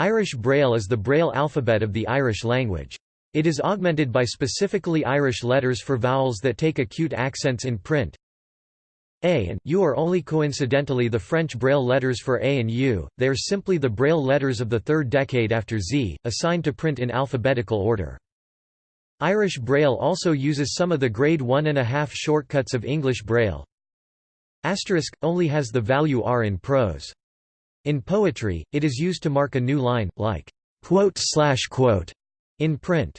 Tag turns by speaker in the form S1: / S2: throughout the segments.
S1: Irish Braille is the Braille alphabet of the Irish language. It is augmented by specifically Irish letters for vowels that take acute accents in print. A and U are only coincidentally the French Braille letters for A and U, they are simply the Braille letters of the third decade after Z, assigned to print in alphabetical order. Irish Braille also uses some of the grade 1.5 shortcuts of English Braille. Asterisk, only has the value r in prose. In poetry, it is used to mark a new line, like quote in print.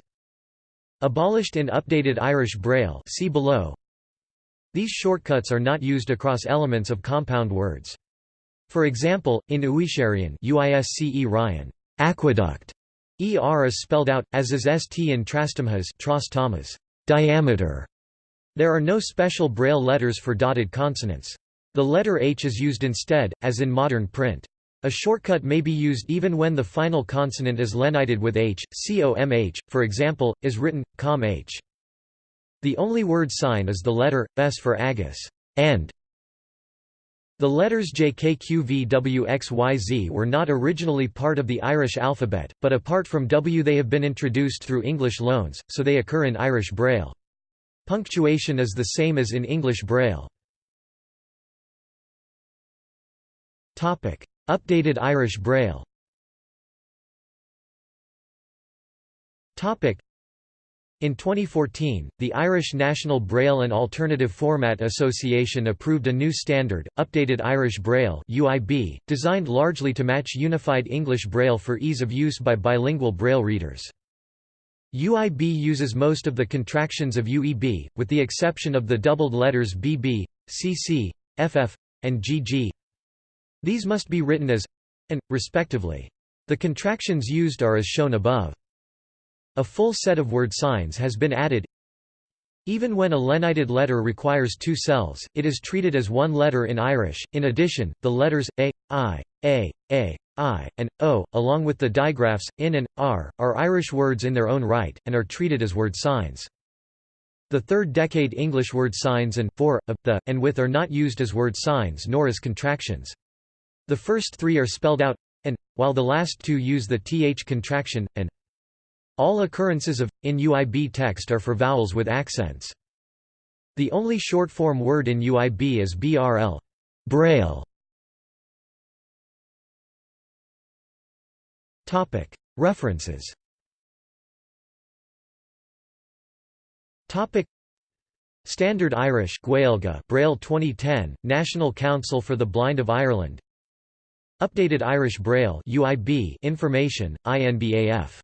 S1: Abolished in updated Irish Braille see below. These shortcuts are not used across elements of compound words. For example, in Uisharian UISCE Ryan, aqueduct, ER is spelled out, as is ST in Trastamhas Thomas, diameter. There are no special Braille letters for dotted consonants. The letter H is used instead, as in modern print. A shortcut may be used even when the final consonant is lenited with h, comh, for example, is written, comh. The only word sign is the letter, s for agus and. The letters JKQVWXYZ were not originally part of the Irish alphabet, but apart from W they have been introduced through English loans, so they occur in Irish Braille. Punctuation is the same as in English Braille. Updated Irish Braille in 2014, the Irish National Braille and Alternative Format Association approved a new standard, Updated Irish Braille (UIB), designed largely to match Unified English Braille for ease of use by bilingual Braille readers. UIB uses most of the contractions of UEB, with the exception of the doubled letters BB, CC, FF, and GG. These must be written as and, respectively. The contractions used are as shown above. A full set of word signs has been added. Even when a lenited letter requires two cells, it is treated as one letter in Irish. In addition, the letters a, i, a, a, i, and o, along with the digraphs in and r, are Irish words in their own right, and are treated as word signs. The third decade English word signs and for, of, the, and with are not used as word signs nor as contractions. The first three are spelled out and, while the last two use the th contraction, and. All occurrences of, in UIB text are for vowels with accents. The only short-form word in UIB is BRL Braille. Topic: References Topic: Standard Irish Gaeilge Braille 2010, National Council for the Blind of Ireland Updated Irish Braille UIB information, INBAF